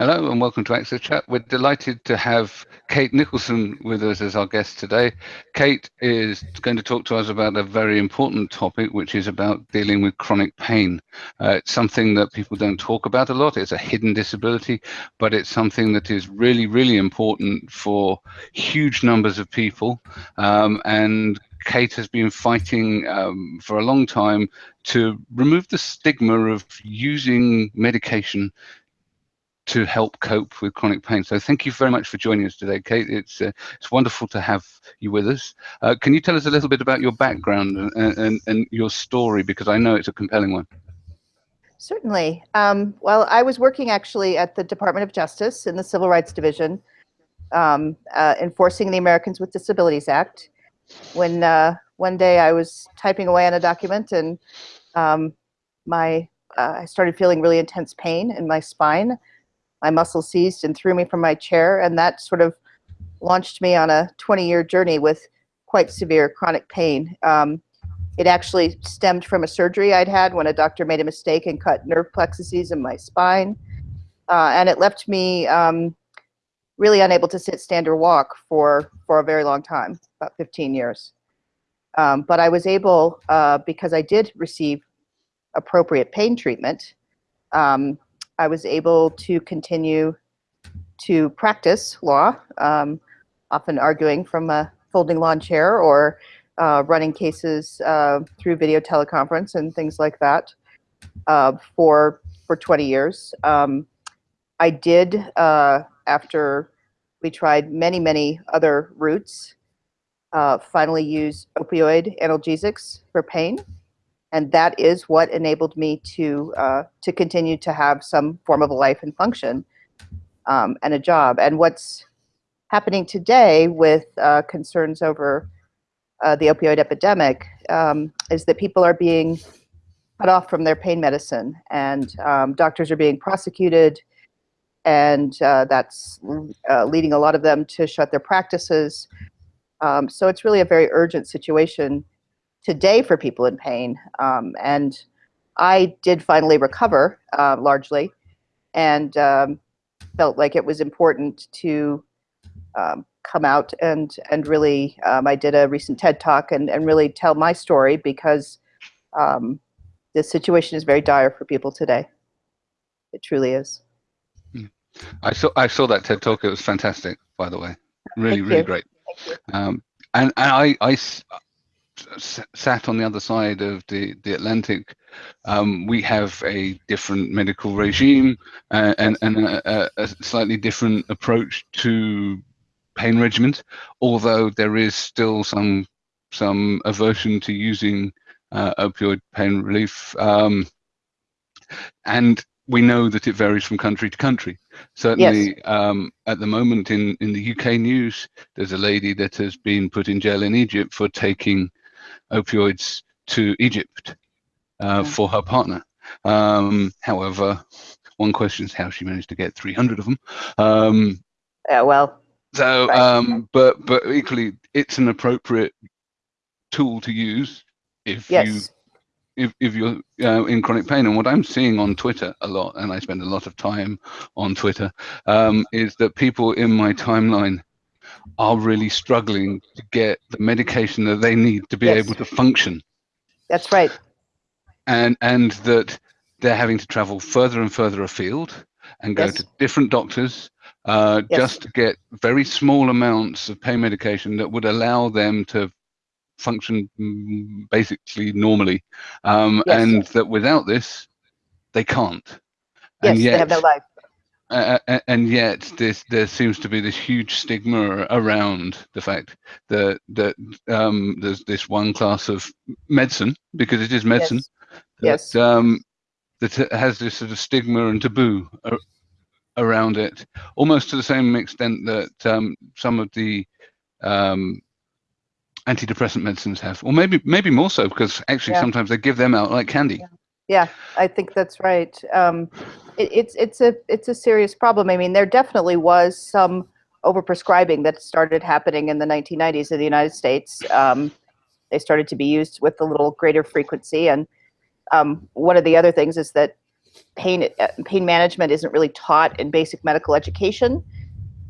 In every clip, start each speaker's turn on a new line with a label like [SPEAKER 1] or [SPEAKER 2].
[SPEAKER 1] Hello and welcome to Access Chat. We're delighted to have Kate Nicholson with us as our guest today. Kate is going to talk to us about a very important topic, which is about dealing with chronic pain. Uh, it's something that people don't talk about a lot. It's a hidden disability, but it's something that is really, really important for huge numbers of people. Um, and Kate has been fighting um, for a long time to remove the stigma of using medication to help cope with chronic pain. So thank you very much for joining us today, Kate. It's uh, it's wonderful to have you with us. Uh, can you tell us a little bit about your background and, and, and your story, because I know it's a compelling one.
[SPEAKER 2] Certainly. Um, well, I was working actually at the Department of Justice in the Civil Rights Division, um, uh, enforcing the Americans with Disabilities Act. When uh, one day I was typing away on a document and um, my uh, I started feeling really intense pain in my spine my muscle seized and threw me from my chair. And that sort of launched me on a 20 year journey with quite severe chronic pain. Um, it actually stemmed from a surgery I'd had when a doctor made a mistake and cut nerve plexuses in my spine. Uh, and it left me um, really unable to sit, stand, or walk for, for a very long time, about 15 years. Um, but I was able, uh, because I did receive appropriate pain treatment, um, I was able to continue to practice law, um, often arguing from a folding lawn chair or uh, running cases uh, through video teleconference and things like that uh, for for 20 years. Um, I did, uh, after we tried many, many other routes, uh, finally use opioid analgesics for pain and that is what enabled me to uh, to continue to have some form of a life and function um, and a job. And what's happening today with uh, concerns over uh, the opioid epidemic um, is that people are being cut off from their pain medicine, and um, doctors are being prosecuted, and uh, that's uh, leading a lot of them to shut their practices. Um, so it's really a very urgent situation today for people in pain. Um, and I did finally recover uh, largely and um, felt like it was important to um, come out and, and really, um, I did a recent TED talk and, and really tell my story because um, the situation is very dire for people today. It truly is.
[SPEAKER 1] Hmm. I saw I saw that TED talk. It was fantastic, by the way. Really, really great. Um, and, and I, I, sat on the other side of the, the Atlantic, um, we have a different medical regime uh, and, and a, a, slightly different approach to pain regimen, although there is still some some aversion to using uh, opioid pain relief. Um, and we know that it varies from country to country. Certainly, yes. um, at the moment in, in the UK news, there's a lady that has been put in jail in Egypt for taking opioids to Egypt uh, for her partner. Um, however, one question is how she managed to get 300 of them. Um,
[SPEAKER 2] yeah, well.
[SPEAKER 1] So, um, but but equally, it's an appropriate tool to use if yes. you if, if you're uh, in chronic pain. And what I'm seeing on Twitter a lot, and I spend a lot of time on Twitter, um, is that people in my timeline are really struggling to get the medication that they need to be yes. able to function.
[SPEAKER 2] That's right.
[SPEAKER 1] And and that they're having to travel further and further afield and go yes. to different doctors uh, yes. just to get very small amounts of pain medication that would allow them to function mm, basically normally. Um, and that without this, they can't.
[SPEAKER 2] Yes, and yet, they have no life.
[SPEAKER 1] Uh, and yet this there seems to be this huge stigma around the fact that that um, there's this one class of medicine because it is medicine
[SPEAKER 2] yes.
[SPEAKER 1] that, yes. Um, that has this sort of stigma and taboo around it almost to the same extent that um, some of the um, antidepressant medicines have or maybe maybe more so because actually yeah. sometimes they give them out like candy
[SPEAKER 2] yeah. Yeah, I think that's right. It, it's it's a it's a serious problem. I mean, there definitely was some overprescribing that started happening in the 1990s in the United States. Um, they started to be used with a little greater frequency, and um, one of the other things is that pain uh, pain management isn't really taught in basic medical education.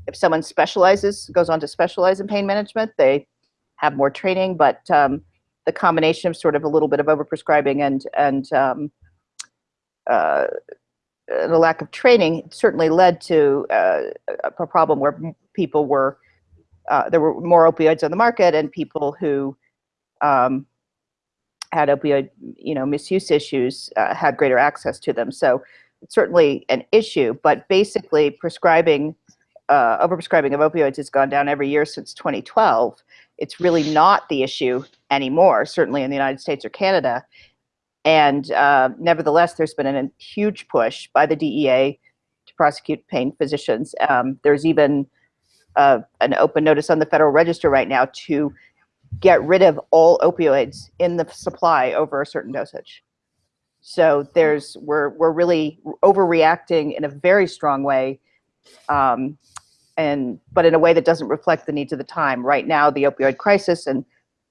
[SPEAKER 2] If someone specializes, goes on to specialize in pain management, they have more training. But um, the combination of sort of a little bit of overprescribing and and um, uh, the lack of training certainly led to uh, a problem where people were uh, there were more opioids on the market and people who um, had opioid you know misuse issues uh, had greater access to them. So it's certainly an issue but basically prescribing uh, overprescribing of opioids has gone down every year since 2012 it's really not the issue anymore certainly in the united states or canada and uh, nevertheless there's been a huge push by the dea to prosecute pain physicians um, there's even uh, an open notice on the Federal Register right now to get rid of all opioids in the supply over a certain dosage. So there's we're we're really overreacting in a very strong way, um, and but in a way that doesn't reflect the needs of the time. Right now, the opioid crisis, and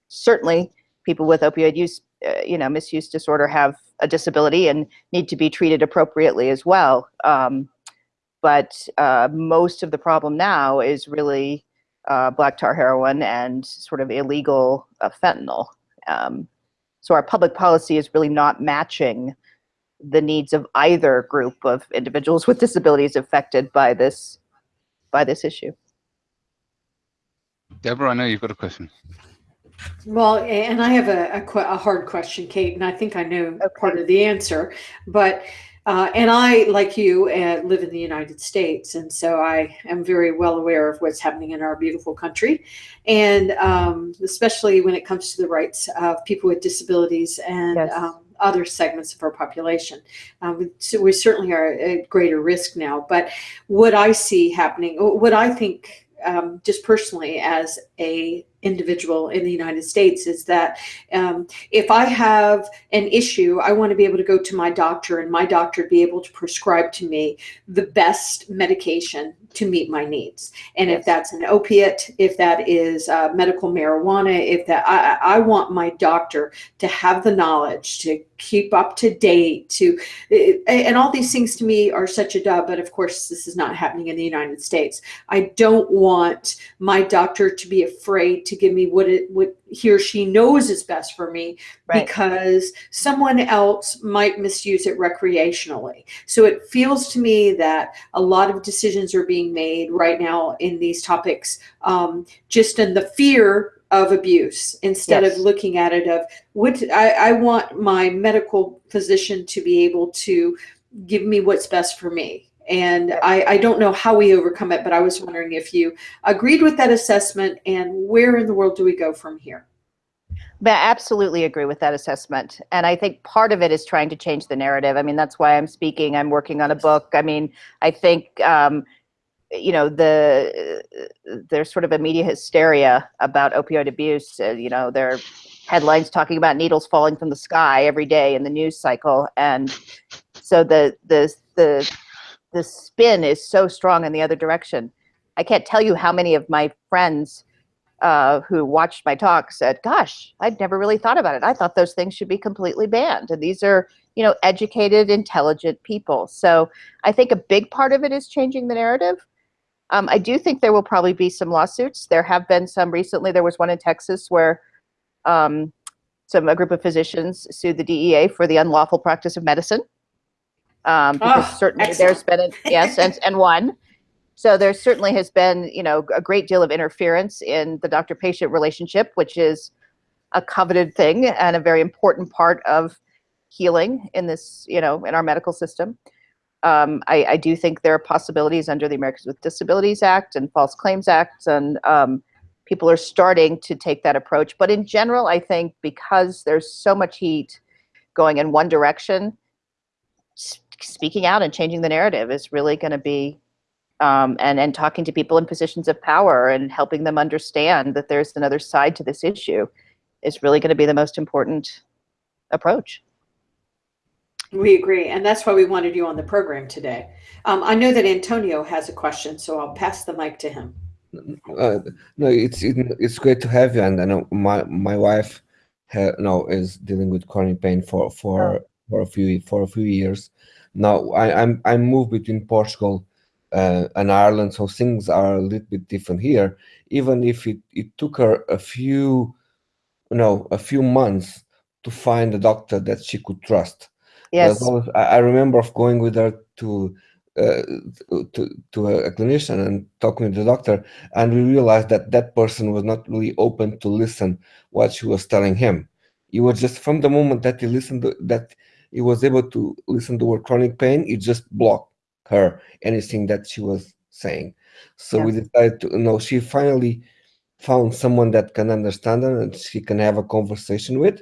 [SPEAKER 2] certainly people with opioid use, uh, you know, misuse disorder have a disability and need to be treated appropriately as well. Um, but uh, most of the problem now is really uh, black tar heroin and sort of illegal uh, fentanyl. Um, so our public policy is really not matching the needs of either group of individuals with disabilities affected by this by this issue.
[SPEAKER 1] Deborah, I know you've got a question.
[SPEAKER 3] Well, and I have a, a, a hard question, Kate, and I think I know okay. part of the answer, but uh, and I, like you, uh, live in the United States, and so I am very well aware of what's happening in our beautiful country, and um, especially when it comes to the rights of people with disabilities and yes. um, other segments of our population. Um, so we certainly are at greater risk now. But what I see happening, what I think um, just personally as a individual in the United States is that um, if I have an issue, I want to be able to go to my doctor and my doctor be able to prescribe to me the best medication to meet my needs. And yes. if that's an opiate, if that is uh, medical marijuana, if that I, I want my doctor to have the knowledge to keep up to date to and all these things to me are such a dub but of course this is not happening in the united states i don't want my doctor to be afraid to give me what it what he or she knows is best for me right. because someone else might misuse it recreationally. So it feels to me that a lot of decisions are being made right now in these topics um, just in the fear of abuse instead yes. of looking at it of what I, I want my medical physician to be able to give me what's best for me and I, I, don't know how we overcome it, but I was wondering if you agreed with that assessment and where in the world do we go from here?
[SPEAKER 2] I absolutely agree with that assessment. And I think part of it is trying to change the narrative. I mean, that's why I'm speaking. I'm working on a book. I mean, I think, um, you know, the there's sort of a media hysteria about opioid abuse. Uh, you know, there are headlines talking about needles falling from the sky every day in the news cycle. And so the, the, the the spin is so strong in the other direction. I can't tell you how many of my friends uh, who watched my talk said, gosh, I'd never really thought about it. I thought those things should be completely banned. And these are, you know, educated, intelligent people. So I think a big part of it is changing the narrative. Um, I do think there will probably be some lawsuits. There have been some recently. There was one in Texas where um, some a group of physicians sued the DEA for the unlawful practice of medicine um, because oh, certainly excellent. there's been a, yes and, and one. So there certainly has been, you know, a great deal of interference in the doctor-patient relationship, which is a coveted thing and a very important part of healing in this, you know, in our medical system. Um, I, I, do think there are possibilities under the Americans with Disabilities Act and False Claims Act, and um, people are starting to take that approach. But in general, I think because there's so much heat going in one direction, speaking out and changing the narrative is really going to be um, and and talking to people in positions of power and helping them understand that there's another side to this issue is really going to be the most important approach.
[SPEAKER 3] We agree, and that's why we wanted you on the program today. Um, I know that Antonio has a question, so I'll pass the mic to him.
[SPEAKER 4] Uh, no, it's it's great to have you, and I know my my wife, ha, no, is dealing with chronic pain for for oh. for a few for a few years, Now I, I'm I moved between Portugal uh, and Ireland, so things are a little bit different here. Even if it, it took her a few, you know, a few months to find a doctor that she could trust.
[SPEAKER 2] Yes.
[SPEAKER 4] Always- I, I remember of going with her to uh, to to a clinician and talking with the doctor, and we realized that that person was not really open to listen what she was telling him. It was just from the moment that he listened to, that he was able to listen to her chronic pain, it just blocked her anything that she was saying. So we decided to you know she finally found someone that can understand her and she can have a conversation with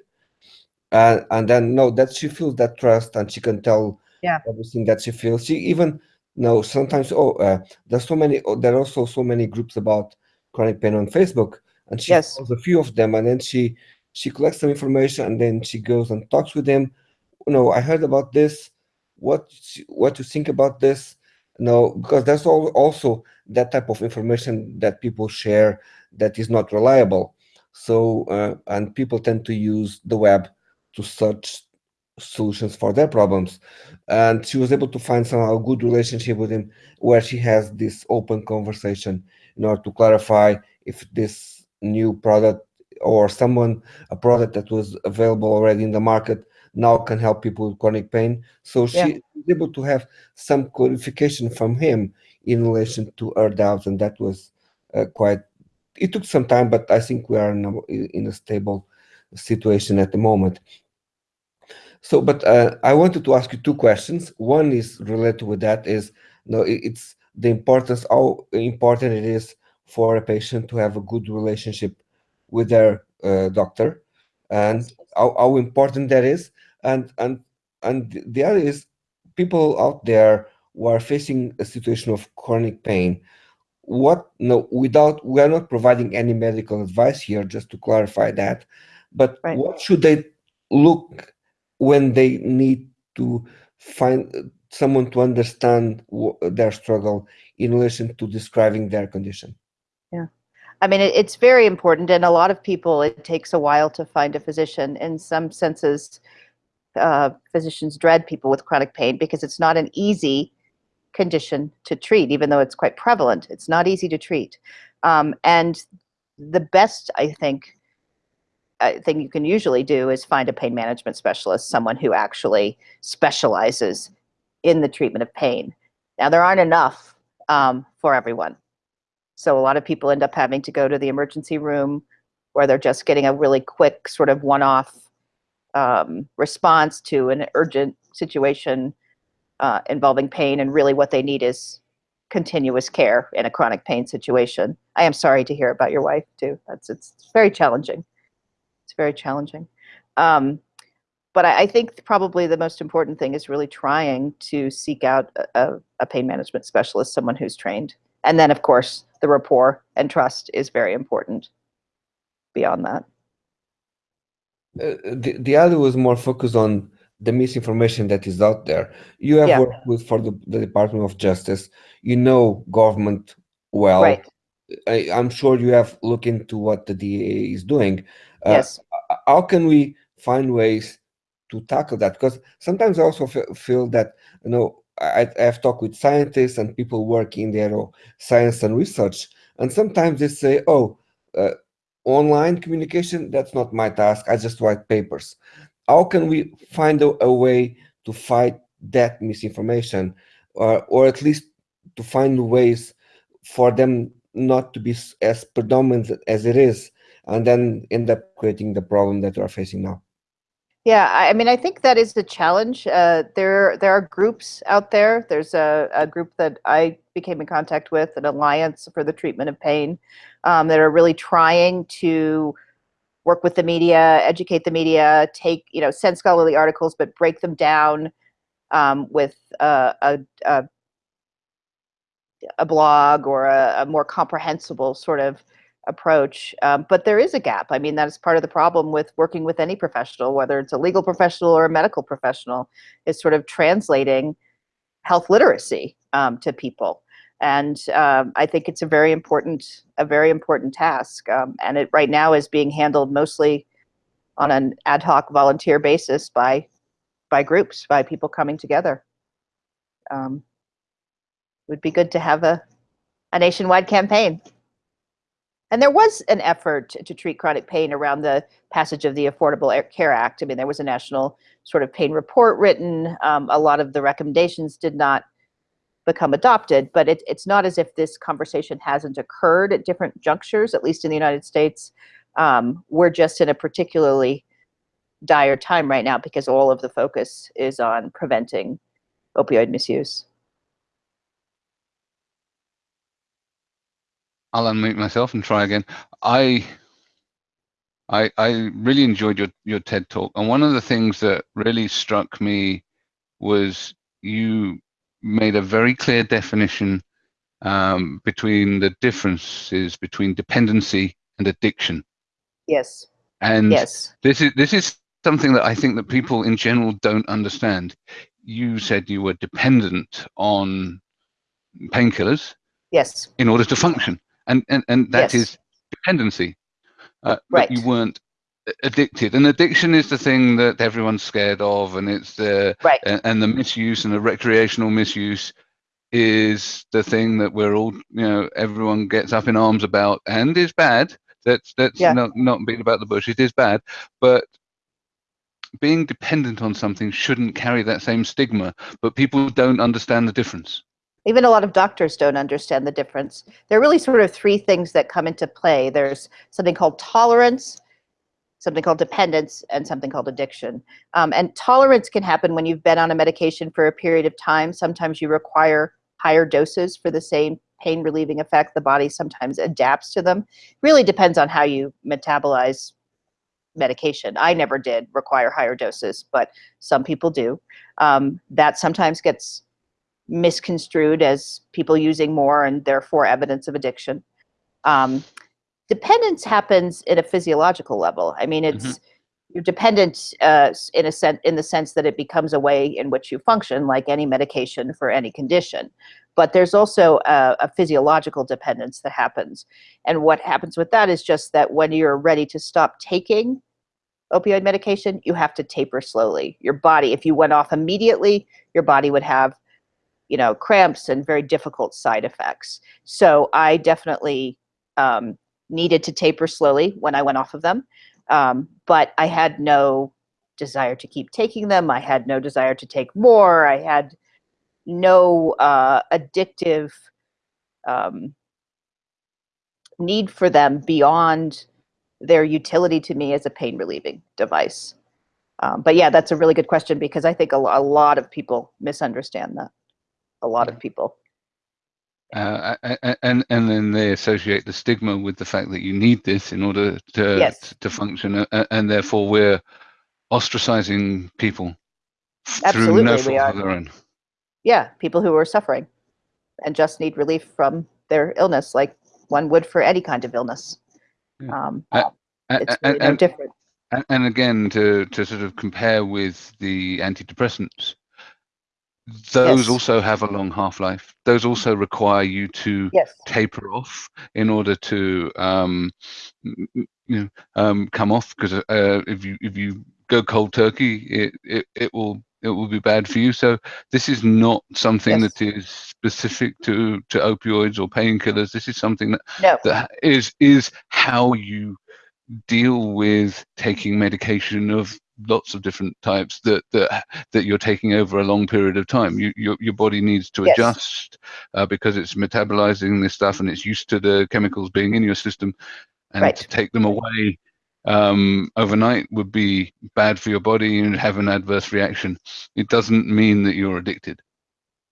[SPEAKER 4] and and then no that she feels that trust and she can tell
[SPEAKER 2] Yeah.
[SPEAKER 4] everything that she feels. She even no sometimes oh uh, there's so many oh, there are also so many groups about chronic pain on facebook. And she
[SPEAKER 2] Yes.
[SPEAKER 4] follows a few of them and then she she collects some information and then she goes and talks with them. You know i heard about this. What what you think about this? No because there's al- also that type of information that people share that is not reliable. So uh, and people tend to use the web to search solutions for their problems. And she was able to find somehow a good relationship with him where she has this open conversation in order to clarify if this new product or someone a product that was available already in the market now can help people with chronic pain. So she
[SPEAKER 2] Yeah.
[SPEAKER 4] was able to have some clarification from him in relation to her doubts and that was uh, quite it took some time but i think we are in a, in a stable situation at the moment so, but uh, I wanted to ask you two questions. One is related with that is, you know, it's the importance, how important it is for a patient to have a good relationship with their uh, doctor, and how, how important that is. And and and the other is people out there who are facing a situation of chronic pain. What no, without we are not providing any medical advice here, just to clarify that. But
[SPEAKER 2] Right.
[SPEAKER 4] what should they look when they need to find uh, someone to understand their struggle in relation to describing their condition. Yeah.
[SPEAKER 2] I mean, it's very important, and a lot of people, it takes a while to find a physician. In some senses, uh, physicians dread people with chronic pain because it's not an easy condition to treat, even though it's quite prevalent. It's not easy to treat. Um, and the best, I think, thing you can usually do is find a pain management specialist, someone who actually specializes in the treatment of pain. Now, there aren't enough um, for everyone. So a lot of people end up having to go to the emergency room where they're just getting a really quick sort of one-off um, response to an urgent situation uh, involving pain, and really what they need is continuous care in a chronic pain situation. I am sorry to hear about your wife too. That's it's very challenging. Very challenging. Um, but I, I think probably the most important thing is really trying to seek out a, a, pain management specialist, someone who's trained. And then, of course, the rapport and trust is very important beyond that.
[SPEAKER 4] Uh, the, the other was more focused on the misinformation that is out there. You have
[SPEAKER 2] Yeah.
[SPEAKER 4] worked with for the, the Department of Justice. You know government well.
[SPEAKER 2] right.
[SPEAKER 4] I, I'm sure you have looked into what the DA is doing. Uh,
[SPEAKER 2] yes.
[SPEAKER 4] How can we find ways to tackle that? Because sometimes I also feel that you know I, I have talked with scientists and people working in their science and research, and sometimes they say, "Oh, uh, online communication that's not my task. I just write papers." How can we find a, a way to fight that misinformation, or or at least to find ways for them not to be as predominant as it is, and then end up creating the problem that we are facing now?
[SPEAKER 2] Yeah, I mean, I think that is the challenge. Uh, there, there are groups out there. There's a, a group that I became in contact with, an alliance for the treatment of pain, um, that are really trying to work with the media, educate the media, take you know, send scholarly articles, but break them down um, with a, a a blog or a, a more comprehensible sort of approach. Um, but there is a gap. I mean, that is part of the problem with working with any professional, whether it's a legal professional or a medical professional, is sort of translating health literacy um, to people. And um, I think it's a very important, a very important task. Um, and it right now is being handled mostly on an ad hoc volunteer basis by by groups, by people coming together. Um, it would be good to have a, a nationwide campaign. And there was an effort to treat chronic pain around the passage of the Affordable Care Act. I mean, there was a national sort of pain report written. Um, a lot of the recommendations did not become adopted, but it, it's not as if this conversation hasn't occurred at different junctures, at least in the United States. Um, we're just in a particularly dire time right now because all of the focus is on preventing opioid misuse.
[SPEAKER 1] I'll unmute myself and try again. I I I really enjoyed your your TED talk, and one of the things that really struck me was you made a very clear definition um, between the differences between dependency and addiction.
[SPEAKER 2] Yes.
[SPEAKER 1] And
[SPEAKER 2] yes.
[SPEAKER 1] this is this is something that I think that people in general don't understand. You said you were dependent on painkillers.
[SPEAKER 2] Yes.
[SPEAKER 1] In order to function and and, and that
[SPEAKER 2] yes.
[SPEAKER 1] is dependency. Uh,
[SPEAKER 2] right.
[SPEAKER 1] you weren't addicted. And addiction is the thing that everyone's scared of and it's the
[SPEAKER 2] right.
[SPEAKER 1] and, and the misuse and the recreational misuse is the thing that we're all you know everyone gets up in arms about. And is bad. That's that's
[SPEAKER 2] yeah.
[SPEAKER 1] not not being about the bush. It is bad. But being dependent on something shouldn't carry that same stigma. But people don't understand the difference
[SPEAKER 2] even a lot of doctors don't understand the difference. There are really sort of three things that come into play. There's something called tolerance, something called dependence, and something called addiction. Um, and tolerance can happen when you've been on a medication for a period of time. Sometimes you require higher doses for the same pain relieving effect. The body sometimes adapts to them. Really depends on how you metabolize medication. I never did require higher doses, but some people do. Um, that sometimes gets misconstrued as people using more and therefore evidence of addiction. Um, dependence happens at a physiological level. I mean, it's mm-hmm. you're dependent uh, in a sense in the sense that it becomes a way in which you function, like any medication for any condition. But there's also a, a physiological dependence that happens, and what happens with that is just that when you're ready to stop taking opioid medication, you have to taper slowly. Your body, if you went off immediately, your body would have you know, cramps and very difficult side effects. So I definitely um, needed to taper slowly when I went off of them. Um, but I had no desire to keep taking them. I had no desire to take more. I had no uh, addictive um, need for them beyond their utility to me as a pain relieving device. Um, but yeah, that's a really good question because I think a, a lot of people misunderstand that a lot of people.
[SPEAKER 1] Uh, and and then they associate the stigma with the fact that you need this in order to
[SPEAKER 2] yes.
[SPEAKER 1] to function, and therefore we're ostracizing people
[SPEAKER 2] Absolutely,
[SPEAKER 1] through no
[SPEAKER 2] fault
[SPEAKER 1] of their own.
[SPEAKER 2] Yeah, people who are suffering and just need relief from their illness, like one would for any kind of illness. Yeah. Um, uh, it's really and, no different.
[SPEAKER 1] And again, to to sort of compare with the antidepressants, those yes. also have a long half-life those also require you to
[SPEAKER 2] yes.
[SPEAKER 1] taper off in order to um, you know um, come off because uh, if you if you go cold turkey it, it it will it will be bad for you so this is not something yes. that is specific to to opioids or painkillers this is something that
[SPEAKER 2] no.
[SPEAKER 1] that is is how you deal with taking medication of lots of different types that that that you're taking over a long period of time. You, your your body needs to
[SPEAKER 2] yes.
[SPEAKER 1] adjust uh, because it's metabolizing this stuff and it's used to the chemicals being in your system, and
[SPEAKER 2] right.
[SPEAKER 1] to take them away um, overnight would be bad for your body and have an adverse reaction. It doesn't mean that you're addicted.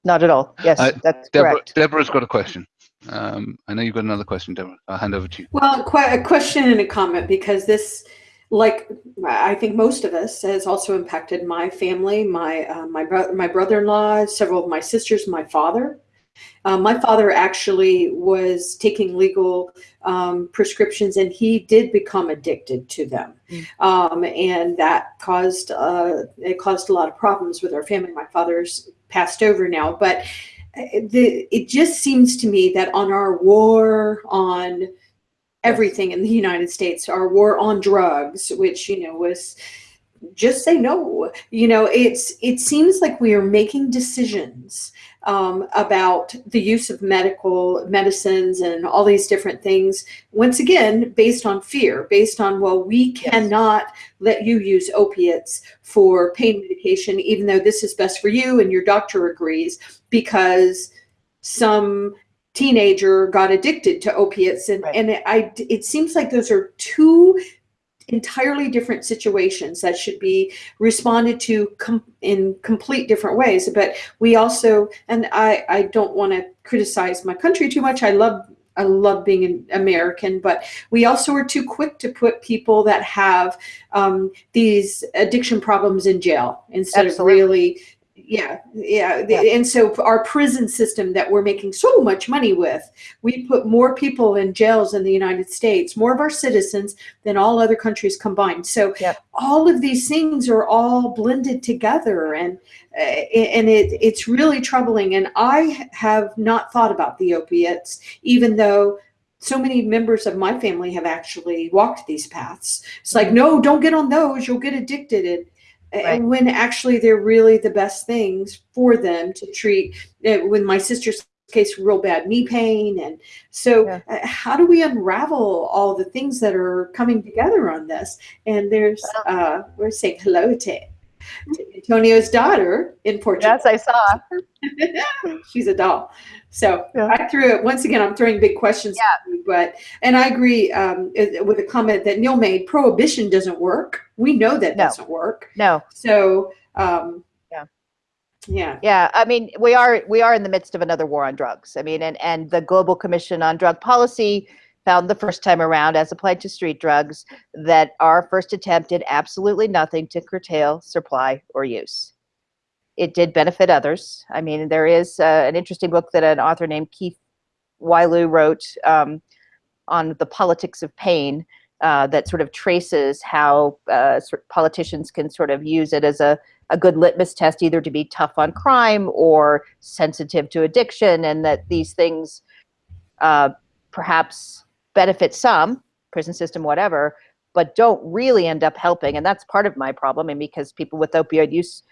[SPEAKER 2] Not at all. Yes, uh, that's
[SPEAKER 1] Deborah,
[SPEAKER 2] correct.
[SPEAKER 1] Deborah's got a question. Um, I know you've got another question, Deborah. I'll hand over to you.
[SPEAKER 3] Well, quite a question and a comment because this like I think most of us has also impacted my family, my uh, my brother, my brother-in-law, several of my sisters, my father. Um, my father actually was taking legal um, prescriptions, and he did become addicted to them, mm. um, and that caused uh, it caused a lot of problems with our family. My father's passed over now, but uh, the, it just seems to me that on our war on everything in the United States, our war on drugs, which, you know, was just say no. You know, it's it seems like we are making decisions um, about the use of medical medicines and all these different things. Once again, based on fear, based on well, we cannot let you use opiates for pain medication, even though this is best for you and your doctor agrees, because some teenager got addicted to opiates and,
[SPEAKER 2] Right.
[SPEAKER 3] and I, it seems like those are two entirely different situations that should be responded to com- in complete different ways but we also and i i don't want to criticize my country too much i love i love being an american but we also are too quick to put people that have um, these addiction problems in jail instead
[SPEAKER 2] Absolutely.
[SPEAKER 3] of really yeah, yeah
[SPEAKER 2] Yeah.
[SPEAKER 3] and so our prison system that we're making so much money with we put more people in jails in the united states more of our citizens than all other countries combined. So
[SPEAKER 2] Yep.
[SPEAKER 3] all of these things are all blended together and uh, and it it's really troubling. And i have not thought about the opiates even though so many members of my family have actually walked these paths. It's like no don't get on those you'll get addicted. And
[SPEAKER 2] Right.
[SPEAKER 3] and when actually they're really the best things for them to treat uh, with my sister's case real bad knee pain and so
[SPEAKER 2] Yeah.
[SPEAKER 3] uh, how do we unravel all the things that are coming together on this and there's uh we're saying hello to antonio's daughter in portugal
[SPEAKER 2] Yes, I saw.
[SPEAKER 3] she's a doll so
[SPEAKER 2] Yeah.
[SPEAKER 3] i threw it once again i'm throwing big questions at you, but and i agree um, with a comment that neil made prohibition doesn't work we know that
[SPEAKER 2] No.
[SPEAKER 3] doesn't work
[SPEAKER 2] No,
[SPEAKER 3] so um
[SPEAKER 2] Yeah.
[SPEAKER 3] yeah
[SPEAKER 2] yeah. I mean, we are we are in the midst of another war on drugs. I mean, and and the Global Commission on Drug Policy found the first time around, as applied to street drugs, that our first attempt did absolutely nothing to curtail supply or use. It did benefit others. I mean, there is uh, an interesting book that an author named Keith Wailoo wrote um, on the politics of pain uh, that sort of traces how uh, politicians can sort of use it as a, a good litmus test, either to be tough on crime or sensitive to addiction, and that these things uh, perhaps benefit some, prison system, whatever, but don't really end up helping. And that's part of my problem. And because people with opioid use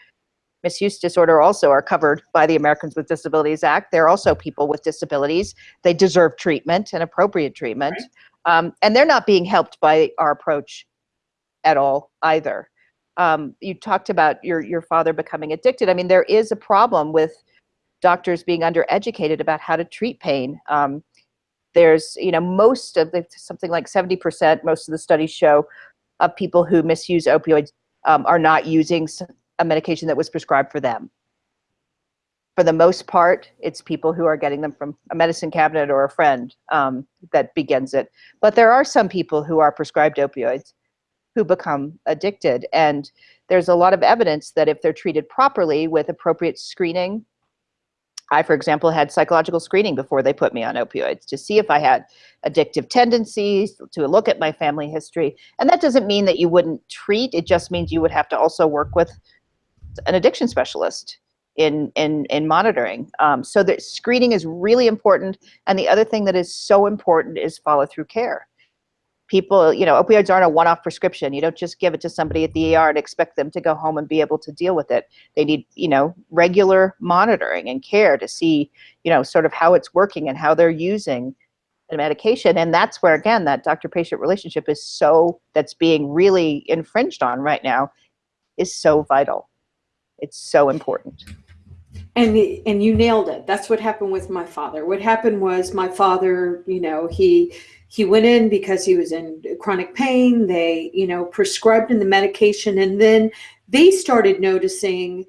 [SPEAKER 2] misuse disorder also are covered by the Americans with Disabilities Act, they're also people with disabilities. They deserve treatment and appropriate treatment. Um, and they're not being helped by our approach at all either. Um, you talked about your your father becoming addicted. I mean, there is a problem with doctors being undereducated about how to treat pain. Um, there's, you know, most of the something like 70%, most of the studies show of people who misuse opioids um, are not using a medication that was prescribed for them. For the most part, it's people who are getting them from a medicine cabinet or a friend um, that begins it. But there are some people who are prescribed opioids who become addicted. And there's a lot of evidence that if they're treated properly with appropriate screening, I, for example, had psychological screening before they put me on opioids to see if I had addictive tendencies, to look at my family history. And that doesn't mean that you wouldn't treat, it just means you would have to also work with an addiction specialist in in in monitoring. Um, so that screening is really important. And the other thing that is so important is follow through care. People, you know, opioids aren't a one-off prescription. You don't just give it to somebody at the ER and expect them to go home and be able to deal with it. They need, you know, regular monitoring and care to see, you know, sort of how it's working and how they're using the medication. And that's where again that doctor-patient relationship is so that's being really infringed on right now is so vital. It's so important.
[SPEAKER 3] and and you nailed it that's what happened with my father what happened was my father you know he he went in because he was in chronic pain. They you know prescribed him the medication and then they started noticing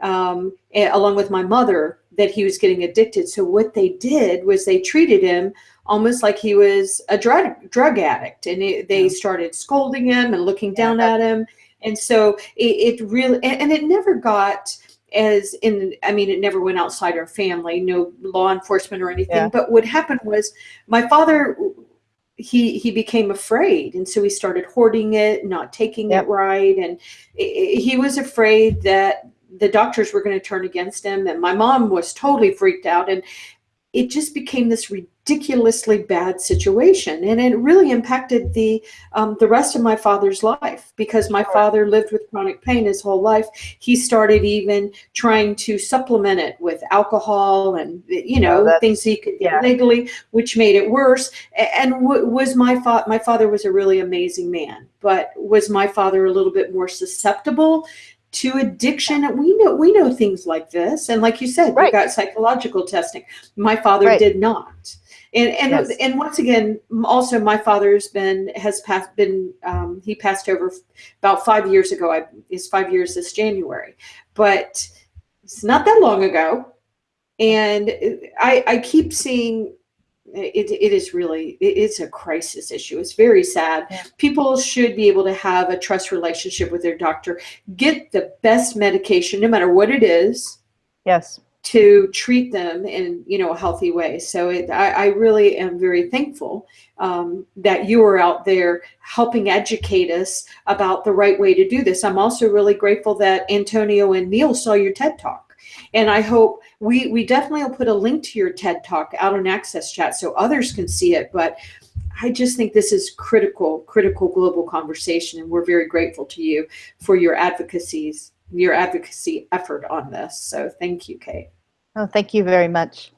[SPEAKER 3] um, along with my mother that he was getting addicted. So what they did was they treated him almost like he was a drug drug addict and it, they started scolding him and looking down at him. And so it, it really and, and it never got as in i mean it never went outside our family no law enforcement or anything.
[SPEAKER 2] Yeah.
[SPEAKER 3] but what happened was my father he he became afraid. And so he started hoarding it not taking
[SPEAKER 2] Yep.
[SPEAKER 3] it right. And he was afraid that the doctors were going to turn against him. And my mom was totally freaked out. And it just became this ridiculously bad situation, and it really impacted the um, the rest of my father's life because my father lived with chronic pain his whole life. He started even trying to supplement it with alcohol and you know
[SPEAKER 2] that's-
[SPEAKER 3] things he could get
[SPEAKER 2] yeah.
[SPEAKER 3] legally, which made it worse. And was my fa- my father was a really amazing man, but was my father a little bit more susceptible? to addiction we know we know things like this and like you said we got psychological testing my father
[SPEAKER 2] Right.
[SPEAKER 3] did not and and
[SPEAKER 2] Yes.
[SPEAKER 3] and once again also my father's been has passed been um, he passed over about five years ago i is five years this january but it's not that long ago and i i keep seeing it, it is really it's a crisis issue it's very sad
[SPEAKER 2] Yeah.
[SPEAKER 3] people should be able to have a trust relationship with their doctor get the best medication no matter what it is
[SPEAKER 2] Yes.
[SPEAKER 3] To treat them in you know a healthy way so it, I, I really am very thankful um, that you are out there helping educate us about the right way to do this i'm also really grateful that antonio and neil saw your ted talk and i hope we we definitely will put a link to your ted talk out on access chat so others can see it but I just think this is critical, critical global conversation, and we're very grateful to you for your advocacies, your advocacy effort on this. So thank you, Kate.
[SPEAKER 2] Oh, thank you very much.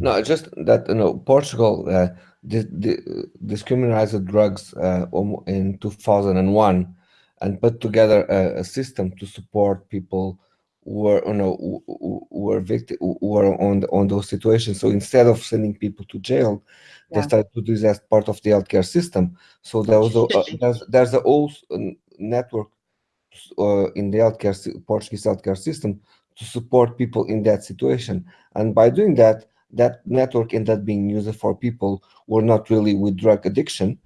[SPEAKER 4] No, just that you know, Portugal uh, di- di- discriminated drugs uh, in 2001 and put together a, a system to support people who were you know who, who- who were victim who were on the, on those situations. So instead of sending people to jail, they started to do this as part of the healthcare system. So there was a, uh, there's there's a whole network uh, in the healthcare Portuguese healthcare system to support people in that situation. And by doing that, that network ended up being used for people who are not really with drug addiction,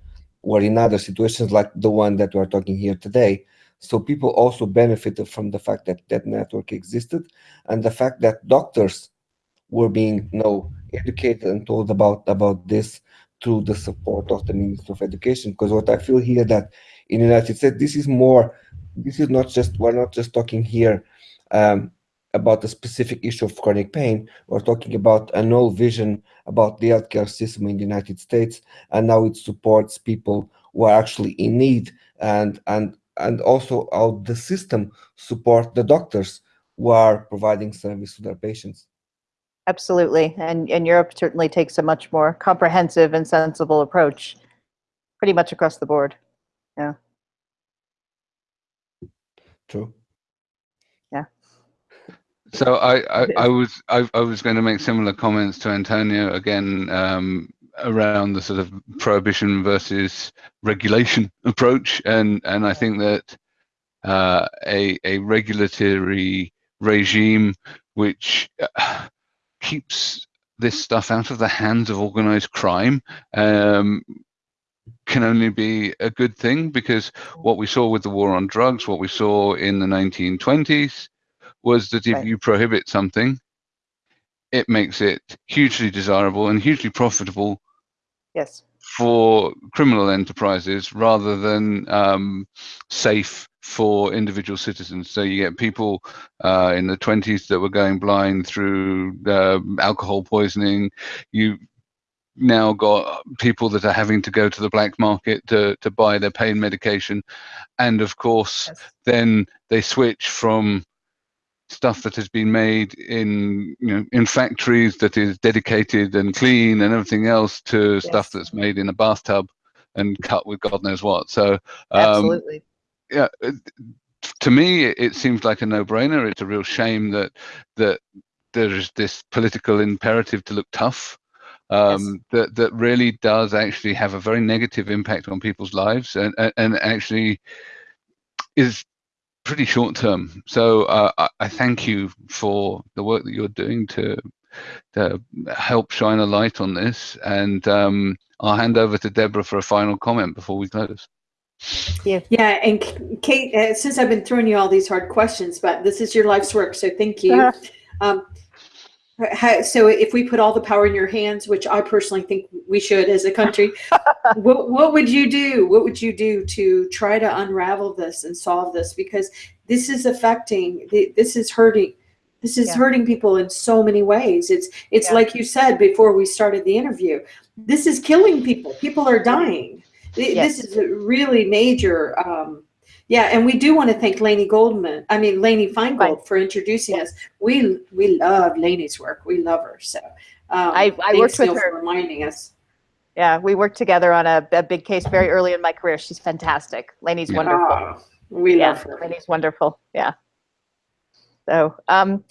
[SPEAKER 4] or in other situations like the one that we're talking here today. So people also benefited from the fact that that network existed, and the fact that doctors were being you know, educated and told about about this through the support of the Ministry of Education. Because what I feel here that in the United States, this is more. This is not just we're not just talking here um, about a specific issue of chronic pain. We're talking about an old vision about the healthcare system in the United States, and now it supports people who are actually in need, and and and also how the system support the doctors who are providing service to their patients.
[SPEAKER 2] Absolutely. And, and Europe certainly takes a much more comprehensive and sensible approach, pretty much across the board. Yeah.
[SPEAKER 4] True.
[SPEAKER 1] So I, I, I was I, I was going to make similar comments to Antonio again um, around the sort of prohibition versus regulation approach, and and I think that uh, a a regulatory regime which uh, keeps this stuff out of the hands of organized crime um, can only be a good thing because what we saw with the war on drugs, what we saw in the 1920s, was that if
[SPEAKER 2] Right.
[SPEAKER 1] you prohibit something, it makes it hugely desirable and hugely profitable
[SPEAKER 2] Yes.
[SPEAKER 1] for criminal enterprises rather than um, safe for individual citizens. So you get people uh, in the 20s that were going blind through uh, alcohol poisoning. You now got people that are having to go to the black market to, to buy their pain medication. And of course,
[SPEAKER 2] Yes.
[SPEAKER 1] then they switch from stuff that has been made in you know in factories that is dedicated and clean and everything else to stuff that's made in a bathtub and cut with God knows what. So um,
[SPEAKER 2] Absolutely.
[SPEAKER 1] yeah, to me it, seems like a no-brainer. It's a real shame that that there is this political imperative to look tough. Um, that that really does actually have a very negative impact on people's lives and and, and actually is pretty short term. So uh, I, I thank you for the work that you're doing to to help shine a light on this. And um, I'll hand over to Deborah for a final comment before we close.
[SPEAKER 2] Yeah.
[SPEAKER 3] Yeah, and Kate, uh, since I've been throwing you all these hard questions, but this is your life's work, so thank you. Um, ha- so if we put all the power in your hands, which I personally think we should as a country, what, what would you do? What would you do to try to unravel this and solve this? Because this is affecting, this is hurting, This is
[SPEAKER 2] Yeah.
[SPEAKER 3] hurting people in so many ways. It's it's
[SPEAKER 2] Yeah.
[SPEAKER 3] like you said before we started the interview. This is killing people. People are dying.
[SPEAKER 2] Yes.
[SPEAKER 3] This is a really major. Um, yeah, and we do want to thank Lainey Goldman. I mean Lainey Feingold for introducing us. We we love Lainey's work. We love her. So um,
[SPEAKER 2] I- I worked with her.
[SPEAKER 3] reminding us.
[SPEAKER 2] Yeah, we worked together on a, a big case very early in my career. She's fantastic. Lainey's
[SPEAKER 1] Yeah.
[SPEAKER 2] wonderful.
[SPEAKER 3] Oh, we
[SPEAKER 2] yeah,
[SPEAKER 3] love her.
[SPEAKER 2] Lainey's wonderful. Yeah. So, um,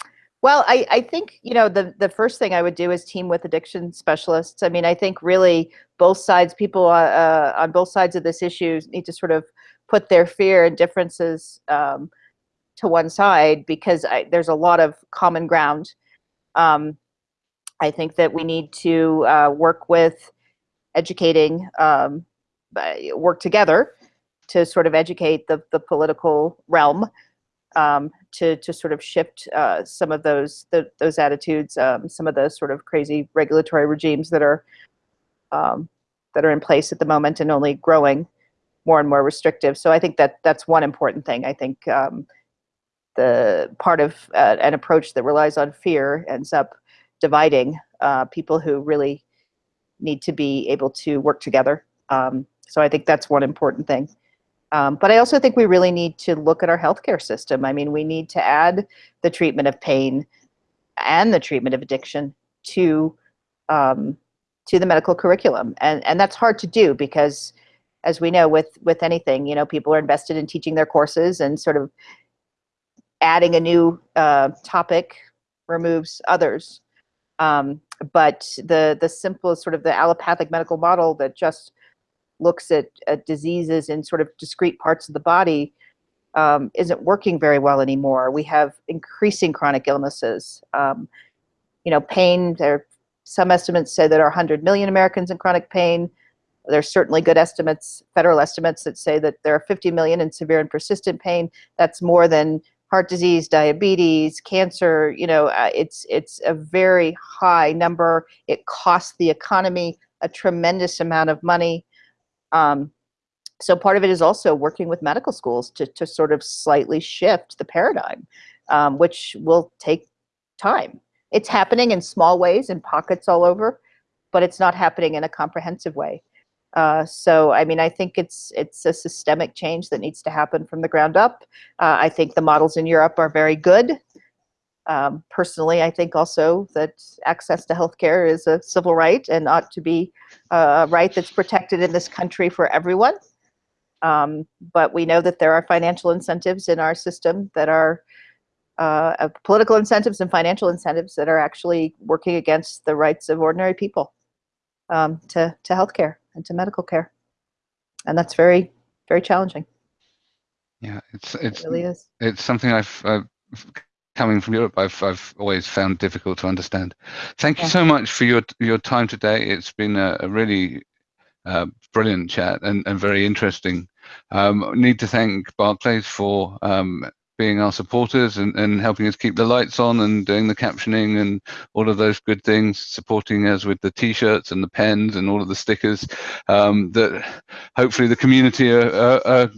[SPEAKER 2] well, I, I think, you know, the, the first thing I would do is team with addiction specialists. I mean, I think really both sides, people uh, uh, on both sides of this issue need to sort of put their fear and differences um, to one side because I, there's a lot of common ground. Um, I think that we need to uh, work with educating, um, work together to sort of educate the, the political realm um, to, to sort of shift uh, some of those the, those attitudes, um, some of the sort of crazy regulatory regimes that are um, that are in place at the moment and only growing more and more restrictive. So I think that that's one important thing. I think um, the part of uh, an approach that relies on fear ends up dividing uh, people who really need to be able to work together. Um, so I think that's one important thing. Um, but I also think we really need to look at our healthcare system. I mean, we need to add the treatment of pain and the treatment of addiction to um, to the medical curriculum, and and that's hard to do because, as we know, with with anything, you know, people are invested in teaching their courses, and sort of adding a new uh, topic removes others. Um, but the the simple sort of the allopathic medical model that just looks at, at diseases in sort of discrete parts of the body um, isn't working very well anymore. We have increasing chronic illnesses. Um, you know, pain, there some estimates say that there are 100 million Americans in chronic pain. There's certainly good estimates, federal estimates that say that there are 50 million in severe and persistent pain. That's more than heart disease, diabetes, cancer. You know, uh, it's it's a very high number. It costs the economy a tremendous amount of money. Um, so part of it is also working with medical schools to, to sort of slightly shift the paradigm, um, which will take time. It's happening in small ways in pockets all over, but it's not happening in a comprehensive way. Uh, so, I mean, I think it's it's a systemic change that needs to happen from the ground up. Uh, I think the models in Europe are very good. Um, personally, I think also that access to healthcare is a civil right and ought to be a right that's protected in this country for everyone. Um, but we know that there are financial incentives in our system that are uh, uh, political incentives and financial incentives that are actually working against the rights of ordinary people um, to, to healthcare and to medical care. And that's very, very challenging.
[SPEAKER 1] Yeah, it's
[SPEAKER 2] It
[SPEAKER 1] it's
[SPEAKER 2] really is.
[SPEAKER 1] it's something I've coming from Europe. I've I've always found difficult to understand. Thank you
[SPEAKER 2] Yeah.
[SPEAKER 1] so much for your your time today. It's been a, a really uh, brilliant chat and, and very interesting. Um, need to thank Barclays for um, being our supporters and, and helping us keep the lights on and doing the captioning and all of those good things, supporting us with the t-shirts and the pens and all of the stickers um, that hopefully the community are, are, are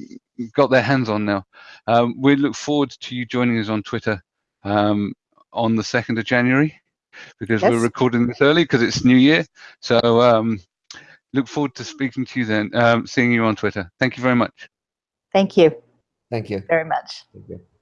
[SPEAKER 1] got their hands on now. Um, we look forward to you joining us on Twitter um, on the 2nd of January because we're recording this early because it's New Year. So um, look forward to speaking to you then, um, seeing you on Twitter. Thank you very much.
[SPEAKER 2] Thank you
[SPEAKER 4] Thank you.
[SPEAKER 2] very much.
[SPEAKER 4] Thank you.